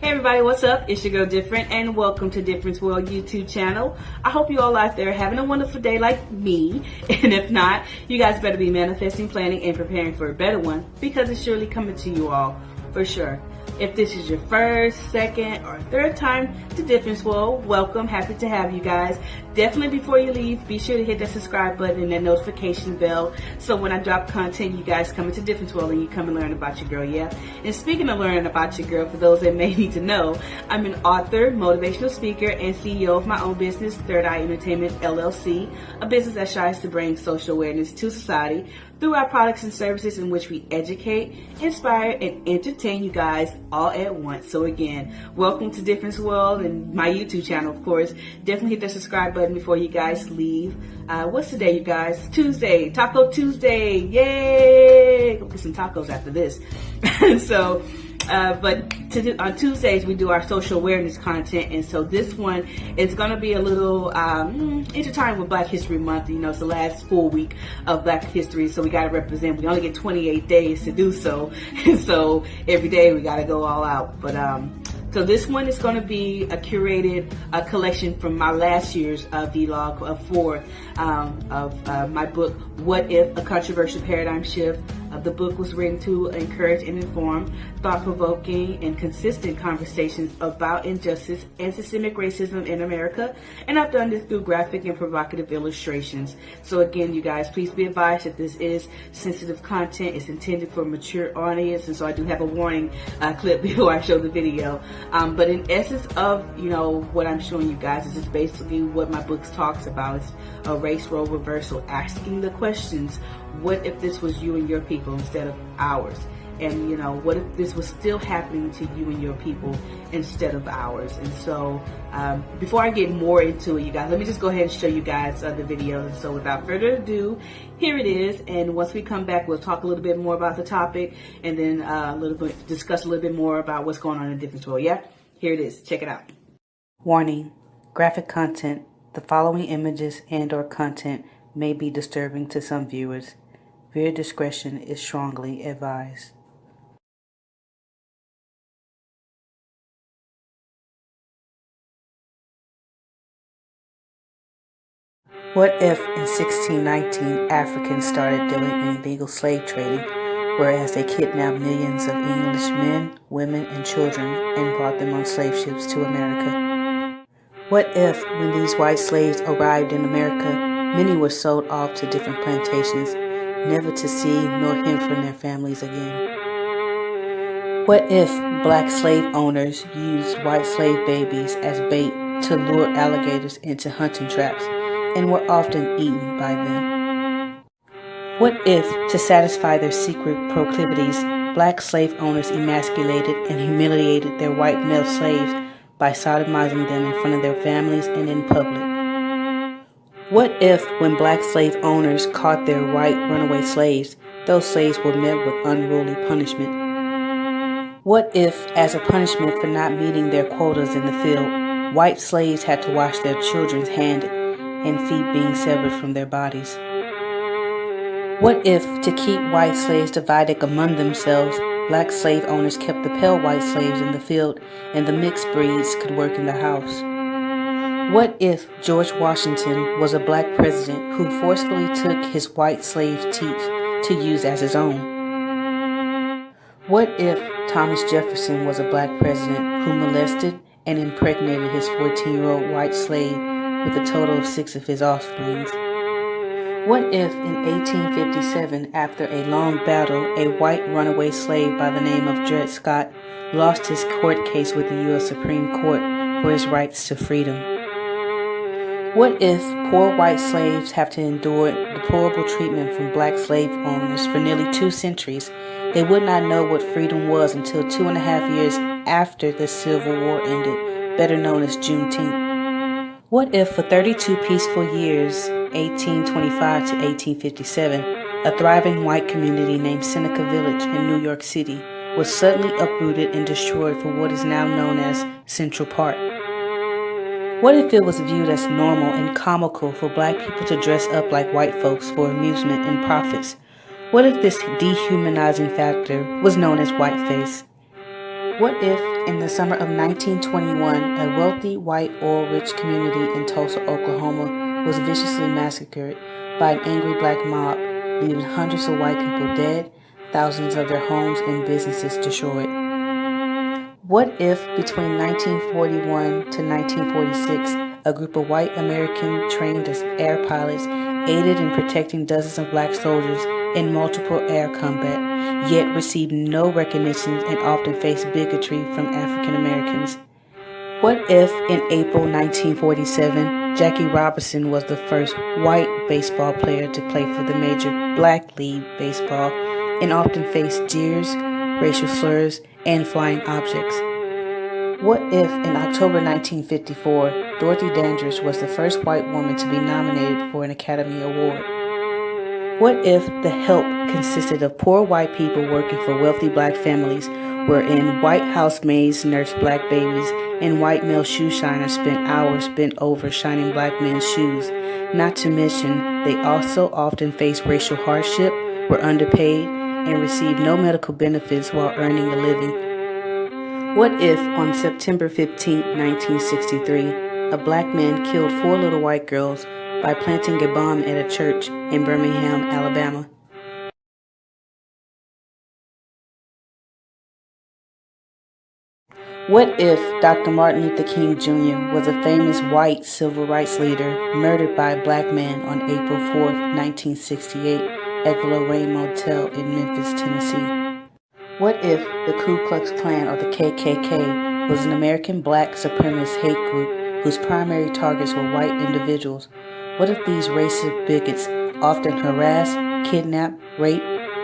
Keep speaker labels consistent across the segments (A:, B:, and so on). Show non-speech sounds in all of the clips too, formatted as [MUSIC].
A: Hey everybody, what's up? It's your girl Different and welcome to Difference World YouTube channel. I hope you all out there having a wonderful day like me. [LAUGHS] And if not, you guys better be manifesting, planning, and preparing for a better one because it's surely coming to you all for sure. If this is your first, second, or third time to Difference World, welcome. Happy to have you guys. Definitely before you leave, be sure to hit that subscribe button and that notification bell so when I drop content, you guys come into Difference World and you come and learn about your girl, yeah? And speaking of learning about your girl, for those that may [LAUGHS] need to know, I'm an author, motivational speaker, and CEO of my own business, Third Eye Entertainment LLC, a business that strives to bring social awareness to society through our products and services in which we educate, inspire, and entertain you guys all at once. So again, welcome to Difference World and my YouTube channel, of course. Definitely hit the subscribe button before you guys leave. Uh, what's today, you guys? Tuesday, Taco Tuesday. Yay! Go get some tacos after this. [LAUGHS] so, uh, but to, on Tuesdays we do our social awareness content, and so this one is going to be a little um, intertwined with Black History Month. You know, it's the last full week of Black History, so we got to represent. We only get 28 days to do so, [LAUGHS] so every day we got to go all out. But um, so this one is going to be a curated uh, collection from my last year's uh, vlog of four um, of uh, my book, What If? A Controversial Paradigm Shift the book was written to encourage and inform thought-provoking and consistent conversations about injustice and systemic racism in America. And I've done this through graphic and provocative illustrations. So again, you guys, please be advised that this is sensitive content. It's intended for mature audience. And so I do have a warning uh, [LAUGHS] clip before I show the video. Um, but in essence of, you know, what I'm showing you guys, this is basically what my book talks about. It's a race role reversal, asking the questions, what if this was you and your people instead of ours? And you know, what if this was still happening to you and your people instead of ours? And so, um, before I get more into it, you guys, let me just go ahead and show you guys uh, the video. And so, without further ado, here it is. And once we come back, we'll talk a little bit more about the topic, and then uh, a little bit discuss a little bit more about what's going on in different world. Yeah, here it is. Check it out. Warning: graphic content. The following images and/or content may be disturbing to some viewers. Viewer discretion is strongly advised. What if in 1619 Africans started doing illegal slave trading, whereas they kidnapped millions of English men, women, and children and brought them on slave ships to America? What if, when these white slaves arrived in America, many were sold off to different plantations never to see nor hear from their families again. What if black slave owners used white slave babies as bait to lure alligators into hunting traps and were often eaten by them? What if, to satisfy their secret proclivities, black slave owners emasculated and humiliated their white male slaves by sodomizing them in front of their families and in public? What if, when black slave owners caught their white runaway slaves, those slaves were met with unruly punishment? What if, as a punishment for not meeting their quotas in the field, white slaves had to wash their children's hands and feet being severed from their bodies? What if, to keep white slaves divided among themselves, black slave owners kept the pale white slaves in the field and the mixed breeds could work in the house? What if George Washington was a black president who forcefully took his white slave teeth to use as his own? What if Thomas Jefferson was a black president who molested and impregnated his 14-year-old white slave with a total of six of his offspring? What if in 1857, after a long battle, a white runaway slave by the name of Dred Scott lost his court case with the U.S. Supreme Court for his rights to freedom? What if poor white slaves have to endure deplorable treatment from black slave owners for nearly two centuries? They would not know what freedom was until two and a half years after the Civil War ended, better known as Juneteenth. What if for 32 peaceful years, 1825 to 1857, a thriving white community named Seneca Village in New York City was suddenly uprooted and destroyed for what is now known as Central Park? What if it was viewed as normal and comical for black people to dress up like white folks for amusement and profits? What if this dehumanizing factor was known as whiteface? What if in the summer of 1921, a wealthy, white, oil-rich community in Tulsa, Oklahoma was viciously massacred by an angry black mob, leaving hundreds of white people dead, thousands of their homes and businesses destroyed. What if between 1941 to 1946, a group of white Americans trained as air pilots aided in protecting dozens of black soldiers in multiple air combat, yet received no recognition and often faced bigotry from African Americans. What if in April 1947, Jackie Robinson was the first white baseball player to play for the major black league baseball and often faced jeers, racial slurs, and flying objects? What if in October 1954, Dorothy Dandridge was the first white woman to be nominated for an Academy Award? What if the help consisted of poor white people working for wealthy black families, wherein white housemaids nursed black babies and white male shoe shiners spent hours bent over shining black men's shoes? Not to mention, they also often faced racial hardship, were underpaid, and received no medical benefits while earning a living. What if on September 15, 1963, a black man killed four little white girls by planting a bomb at a church in Birmingham, Alabama. What if Dr. Martin Luther King Jr. was a famous white civil rights leader murdered by a black man on April 4, 1968 at the Lorraine Motel in Memphis, Tennessee? What if the Ku Klux Klan or the KKK was an American black supremacist hate group whose primary targets were white individuals what if these racist bigots often harass, kidnap, rape,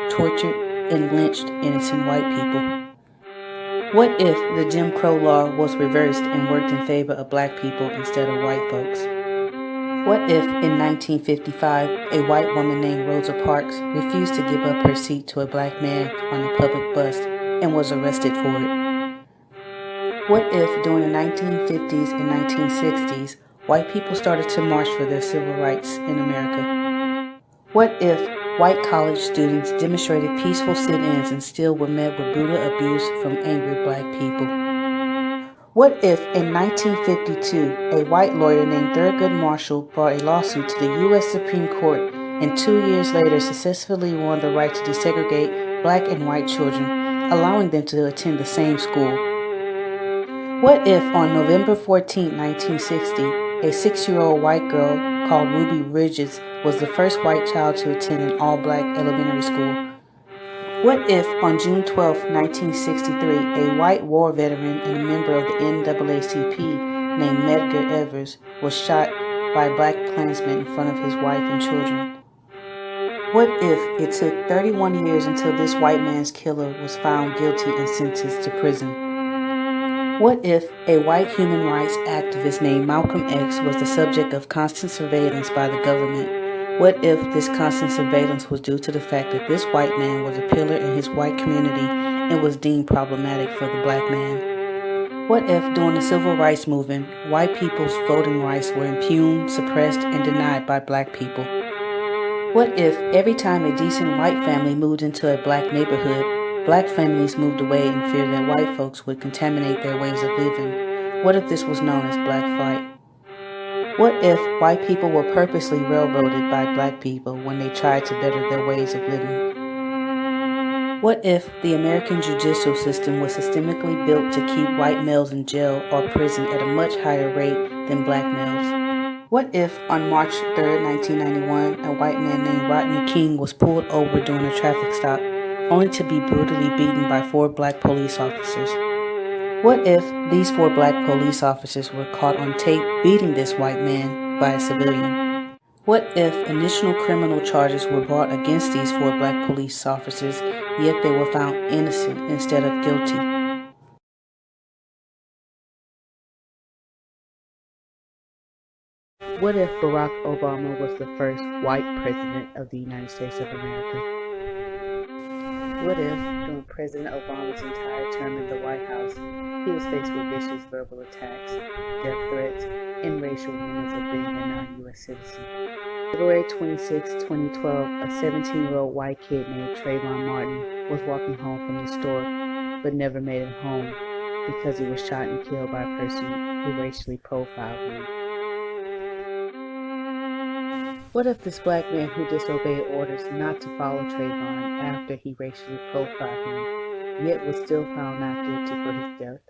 A: tortured, and lynched innocent white people? What if the Jim Crow law was reversed and worked in favor of black people instead of white folks? What if in 1955 a white woman named Rosa Parks refused to give up her seat to a black man on a public bus and was arrested for it? What if during the 1950s and 1960s white people started to march for their civil rights in America? What if white college students demonstrated peaceful sit-ins and still were met with brutal abuse from angry black people? What if in 1952 a white lawyer named Thurgood Marshall brought a lawsuit to the U.S. Supreme Court and two years later successfully won the right to desegregate black and white children, allowing them to attend the same school? What if on November 14, 1960, a six-year-old white girl called Ruby Bridges was the first white child to attend an all-black elementary school. What if on June 12, 1963, a white war veteran and member of the NAACP named Medgar Evers was shot by black Klansman in front of his wife and children? What if it took 31 years until this white man's killer was found guilty and sentenced to prison? What if a white human rights activist named Malcolm X was the subject of constant surveillance by the government? What if this constant surveillance was due to the fact that this white man was a pillar in his white community and was deemed problematic for the black man? What if during the civil rights movement, white people's voting rights were impugned, suppressed, and denied by black people? What if every time a decent white family moved into a black neighborhood, Black families moved away in fear that white folks would contaminate their ways of living. What if this was known as black flight? What if white people were purposely railroaded by black people when they tried to better their ways of living? What if the American judicial system was systemically built to keep white males in jail or prison at a much higher rate than black males? What if on March 3, 1991, a white man named Rodney King was pulled over during a traffic stop only to be brutally beaten by four black police officers. What if these four black police officers were caught on tape beating this white man by a civilian? What if initial criminal charges were brought against these four black police officers, yet they were found innocent instead of guilty? What if Barack Obama was the first white president of the United States of America? What if, during President Obama's entire term in the White House, he was faced with vicious verbal attacks, death threats, and racial rumors of being a non-U.S. citizen? February 26, 2012, a 17-year-old white kid named Trayvon Martin was walking home from the store, but never made it home because he was shot and killed by a person who racially profiled him? What if this black man who disobeyed orders not to follow Trayvon after he racially profiled him, yet was still found not guilty for his death?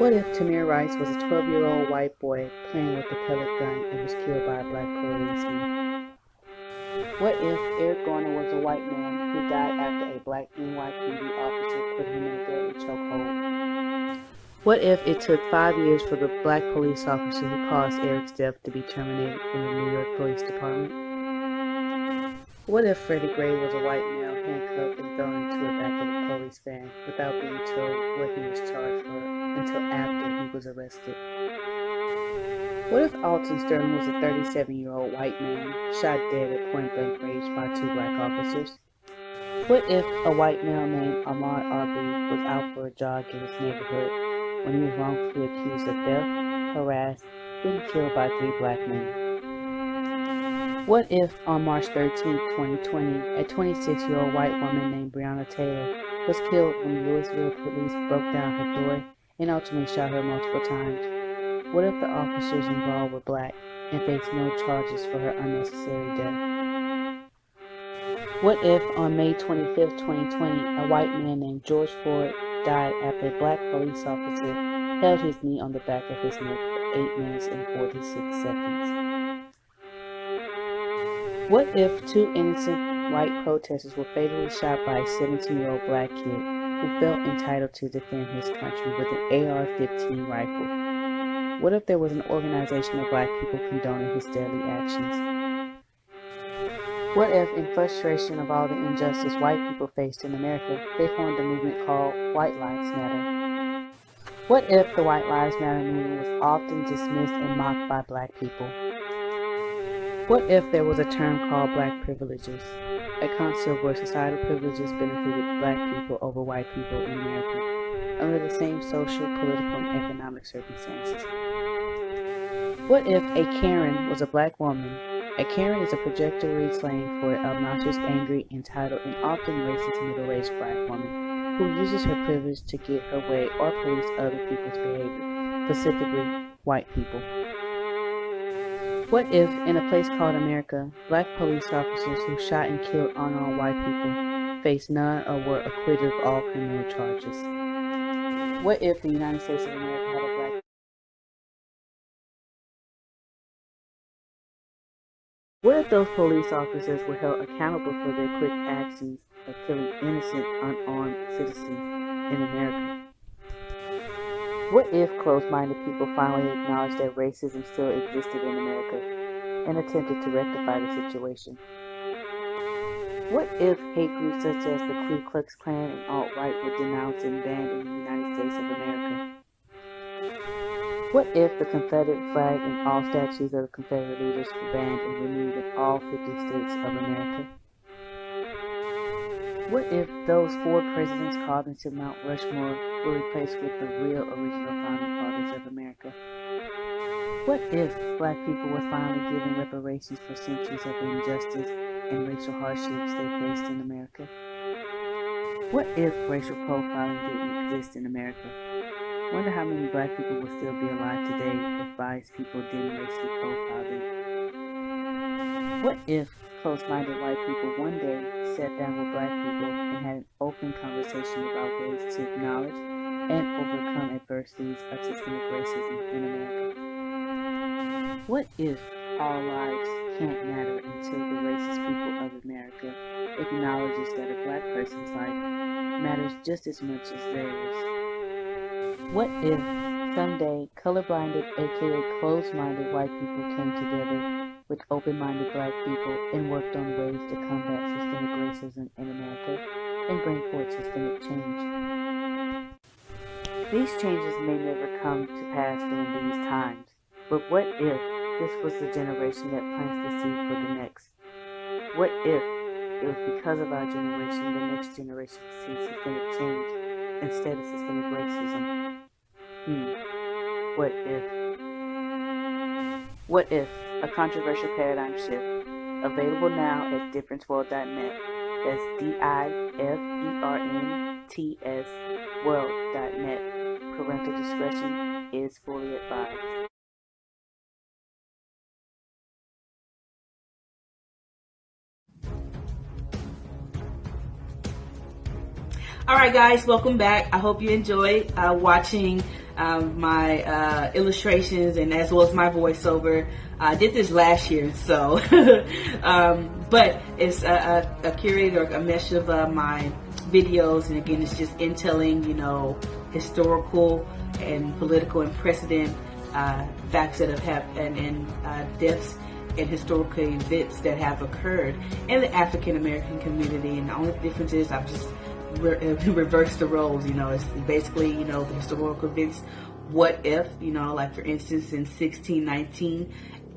A: What if Tamir Rice was a 12-year-old white boy playing with a pellet gun and was killed by a black policeman? What if Eric Garner was a white man who died after a black NYPD officer put him in a deadly chokehold? What if it took five years for the black police officer who caused Eric's death to be terminated from the New York Police Department? What if Freddie Gray was a white male handcuffed and thrown into the back of a police van without being told what he was charged for until after he was arrested? What if Alton Sterling was a 37-year-old white man shot dead at point-blank range by two black officers? What if a white male named Ahmaud Arbery was out for a jog in his neighborhood when he was wrongfully accused of theft, harassed, and killed by three black men? What if on March 13, 2020, a 26-year-old white woman named Breonna Taylor was killed when Louisville police broke down her door and ultimately shot her multiple times? What if the officers involved were black and faced no charges for her unnecessary death? What if on May 25, 2020, a white man named George Floyd died after a black police officer held his knee on the back of his neck for 8 minutes and 46 seconds? What if two innocent white protesters were fatally shot by a 17-year-old black kid who felt entitled to defend his country with an AR-15 rifle? What if there was an organization of black people condoning his deadly actions? What if, in frustration of all the injustice white people faced in America, they formed a movement called White Lives Matter? What if the White Lives Matter movement was often dismissed and mocked by black people? What if there was a term called black privileges, a concept where societal privileges benefited black people over white people in America under the same social, political, and economic circumstances? What if a Karen was a black woman? A Karen is a projectory slang for an obnoxious, angry, entitled, and often racist middle-aged black woman who uses her privilege to get her way or police other people's behavior, specifically white people. What if, in a place called America, black police officers who shot and killed unarmed white people faced none or were acquitted of all criminal charges? What if the United States of America if those police officers were held accountable for their quick actions of killing innocent, unarmed citizens in America? What if closed-minded people finally acknowledged that racism still existed in America and attempted to rectify the situation? What if hate groups such as the Ku Klux Klan and alt-right were denounced and banned in the United States of America? What if the Confederate flag and all statues of the Confederate leaders were banned and removed in all 50 states of America? What if those four presidents called into Mount Rushmore were replaced with the real original founding fathers of America? What if black people were finally given reparations for centuries of injustice and racial hardships they faced in America? What if racial profiling didn't exist in America? Wonder how many black people would still be alive today if biased people didn't racially profile them. What if close-minded white people one day sat down with black people and had an open conversation about ways to acknowledge and overcome adversities of systemic racism in America? What if all lives can't matter until the racist people of America acknowledges that a black person's life matters just as much as theirs? What if someday colorblinded aka closed-minded white people came together with open-minded black people and worked on ways to combat systemic racism in America and bring forth systemic change? These changes may never come to pass during these times, but what if this was the generation that plants the seed for the next? What if it was because of our generation the next generation sees systemic change instead of systemic racism? Hmm. What if? What if? A controversial paradigm shift. Available now at differenceworld.net. That's D-I-F-E-R-N-T-S
B: world.net. Parental discretion is fully advised. All right, guys, welcome back. I hope you enjoyed uh, watching um, my uh, illustrations and as well as my voiceover. I did this last year, so [LAUGHS] um, but it's a, a, a curator, a mesh of uh, my videos, and again, it's just intelling, you know, historical and political and precedent uh, facts that have happened and uh, deaths and historical events that have occurred in the African American community. And the only difference is I've just re- uh, [LAUGHS] reversed the roles. You know, it's basically you know the historical events. What if you know, like for instance, in 1619,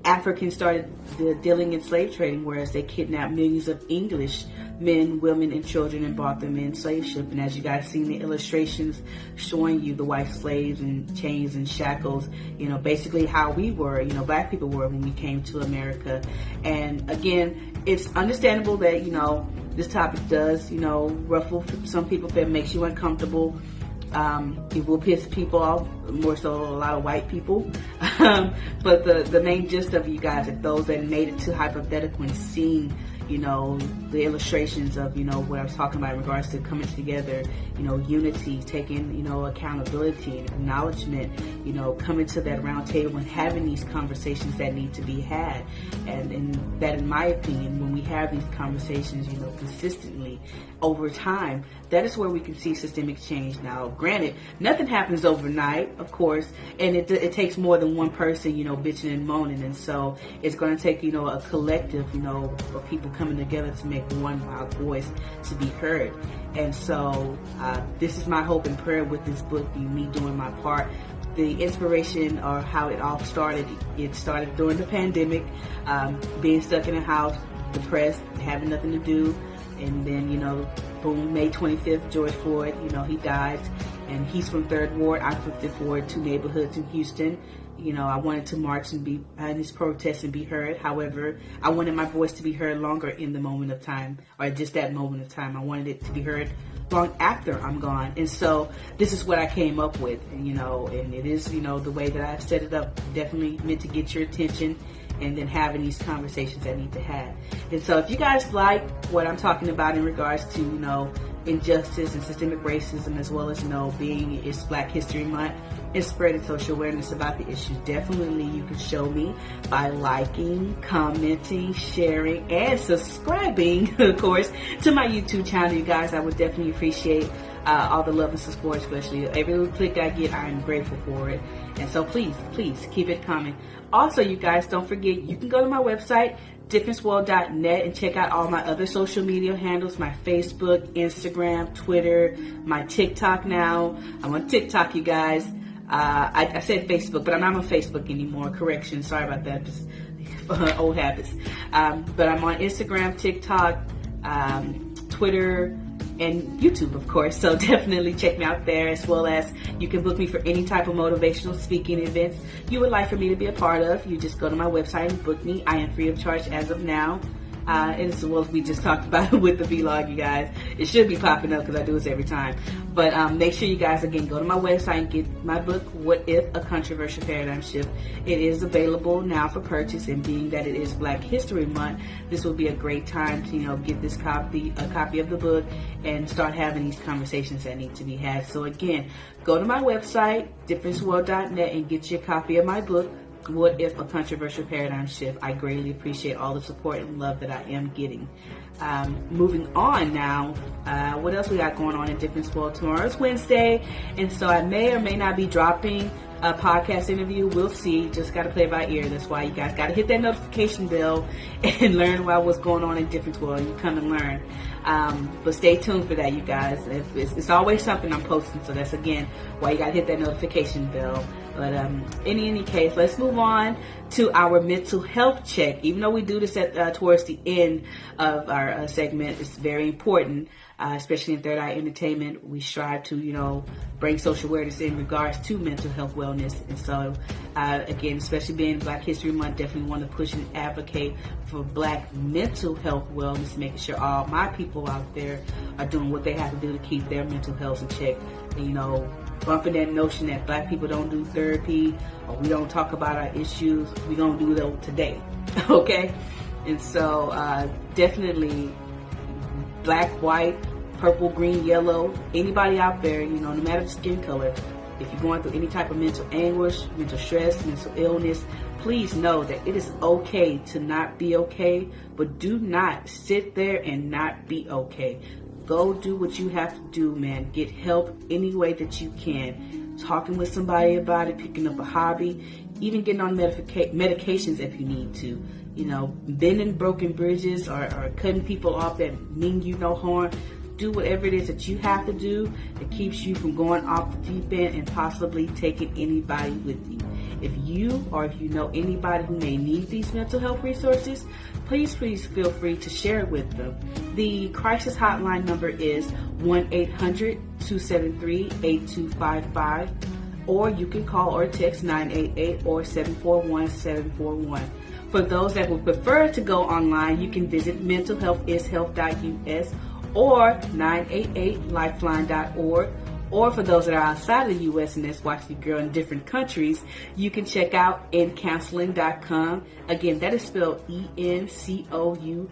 B: Africans started the dealing in slave trading, whereas they kidnapped millions of English men, women, and children and bought them in slave ship. And as you guys seen the illustrations showing you the white slaves and chains and shackles, you know, basically how we were, you know, black people were when we came to America. And again, it's understandable that, you know, this topic does, you know, ruffle some people it makes you uncomfortable. Um, it will piss people off, more so a lot of white people. Um, [LAUGHS] but the, the main gist of you guys, if those that made it to hypothetical and seen you know, the illustrations of, you know, what I was talking about in regards to coming together, you know, unity, taking, you know, accountability and acknowledgement, you know, coming to that round table and having these conversations that need to be had. And, and that, in my opinion, when we have these conversations, you know, consistently over time, that is where we can see systemic change. Now, granted, nothing happens overnight, of course, and it, it takes more than one person, you know, bitching and moaning. And so it's going to take, you know, a collective, you know, of people coming together to make one loud voice to be heard. And so uh, this is my hope and prayer with this book, me doing my part the inspiration or how it all started. It started during the pandemic, um, being stuck in a house, depressed, having nothing to do, and then, you know, boom, May 25th, George Floyd, you know, he died. And he's from Third Ward. I'm from Fifth Ward, two neighborhoods in Houston. You know, I wanted to march and be in this protest and be heard. However, I wanted my voice to be heard longer in the moment of time, or just that moment of time. I wanted it to be heard long after I'm gone. And so this is what I came up with, you know, and it is, you know, the way that I've set it up, definitely meant to get your attention and then having these conversations that need to have. And so if you guys like what I'm talking about in regards to, you know, injustice and systemic racism as well as, you know, being it's Black History Month and spreading social awareness about the issue, definitely you can show me by liking, commenting, sharing, and subscribing, [LAUGHS] of course, to my YouTube channel. You guys, I would definitely appreciate uh, all the love and support, especially every little click I get, I am grateful for it. And so please, please keep it coming. Also, you guys, don't forget, you can go to my website, differenceworld.net and check out all my other social media handles my Facebook, Instagram, Twitter, my TikTok now. I'm on TikTok, you guys. Uh, I, I, said Facebook, but I'm not on Facebook anymore. Correction, sorry about that. Just [LAUGHS] old habits. Um, but I'm on Instagram, TikTok, um, Twitter, and YouTube, of course. So [LAUGHS] definitely check me out there as well as you can book me for any type of motivational speaking events you would like for me to be a part of. You just go to my website and book me. I am free of charge as of now. Uh, and well as we just talked about [LAUGHS] with the vlog, you guys. It should be popping up because I do this every time. But um, make sure you guys, again, go to my website and get my book, What If a Controversial Paradigm Shift. It is available now for purchase, and being that it is Black History Month, this will be a great time to, you know, get this copy, a copy of the book and start having these conversations that need to be had. So again, go to my website, differenceworld.net, and get your copy of my book, what if a controversial paradigm shift? I greatly appreciate all the support and love that I am getting. Um, moving on now, uh, what else we got going on in Difference World? Tomorrow is Wednesday, and so I may or may not be dropping a podcast interview. We'll see. Just got to play by ear. That's why you guys got to hit that notification bell [LAUGHS] and learn about what's going on in Difference World. You come and learn. Um, but stay tuned for that, you guys. It's, it's, always something I'm posting, so that's again why you got to hit that notification bell. But um, in any case, let's move on to our mental health check. Even though we do this at uh, towards the end of our uh, segment, it's very important, uh, especially in Third Eye Entertainment. We strive to, you know, bring social awareness in regards to mental health wellness. And so, uh, again, especially being Black History Month, definitely want to push and advocate for Black mental health wellness, making sure all my people out there are doing what they have to do to keep their mental health in check. You know, bumping that notion that black people don't do therapy or we don't talk about our issues. We don't do that today, [LAUGHS] okay? And so uh, definitely black, white, purple, green, yellow, anybody out there, you know, no matter the skin color, if you're going through any type of mental anguish, mental stress, mental illness, please know that it is okay to not be okay, but do not sit there and not be okay. Go do what you have to do, man. Get help any way that you can. Talking with somebody about it, picking up a hobby, even getting on medica- medications if you need to. You know, bending broken bridges or, or cutting people off that mean you no harm do whatever it is that you have to do that keeps you from going off the deep end and possibly taking anybody with you. If you or if you know anybody who may need these mental health resources, please, please feel free to share it with them. The crisis hotline number is 1-800-273-8255 or you can call or text 988 or 741-741. For those that would prefer to go online, you can visit mentalhealthishealth.us or 988lifeline.org or for those that are outside of the U.S. and that's watching the girl in different countries, you can check out encounseling.com. Again, that is spelled E-N-C-O-U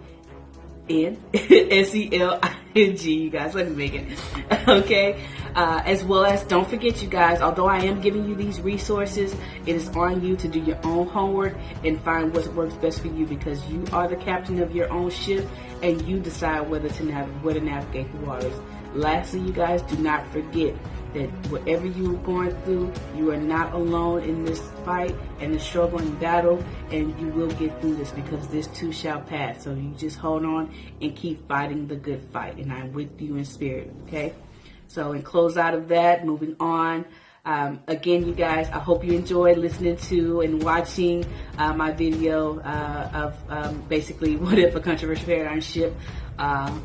B: N [LAUGHS] S E L I N G. You guys, let me make it. [LAUGHS] okay. Uh, as well as, don't forget, you guys, although I am giving you these resources, it is on you to do your own homework and find what works best for you because you are the captain of your own ship and you decide whether to nav- where to navigate the waters. Lastly, you guys, do not forget that whatever you're going through, you are not alone in this fight and the struggle and battle, and you will get through this because this too shall pass. So you just hold on and keep fighting the good fight, and I'm with you in spirit, okay? So, in close out of that, moving on. Um, again, you guys, I hope you enjoyed listening to and watching uh, my video uh, of um, basically what if a controversial paradigm shift. Um,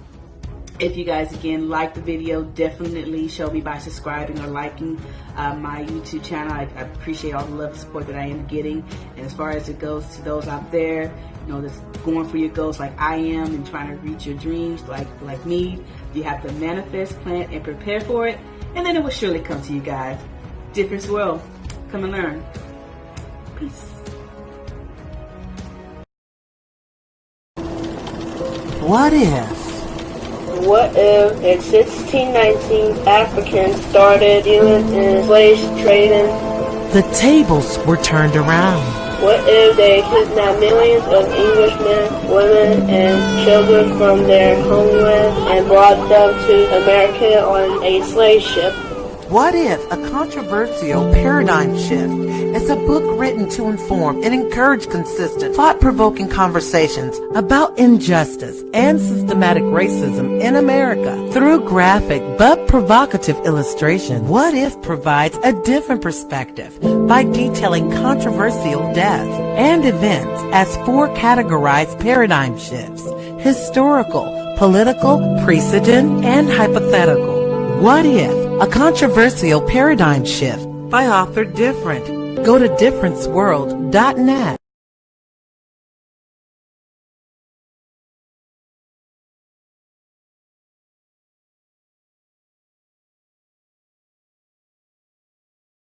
B: if you guys again like the video, definitely show me by subscribing or liking uh, my YouTube channel. I, I, appreciate all the love and support that I am getting. And as far as it goes to those out there, you know, that's going for your goals like I am and trying to reach your dreams like like me, you have to manifest, plan, and prepare for it, and then it will surely come to you guys. Difference world, come and learn. Peace.
C: What if?
D: What if in 1619 Africans started dealing in slave trading?
C: The tables were turned around.
D: What if they kidnapped millions of Englishmen, women, and children from their homeland and brought them to America on a slave ship?
C: What if a controversial paradigm shift is a book written to inform and encourage consistent, thought-provoking conversations about injustice and systematic racism in America through graphic but provocative illustration? What if provides a different perspective by detailing controversial deaths and events as four categorized paradigm shifts, historical, political, precedent, and hypothetical. What if a controversial paradigm shift by author Different. Go to differenceworld.net.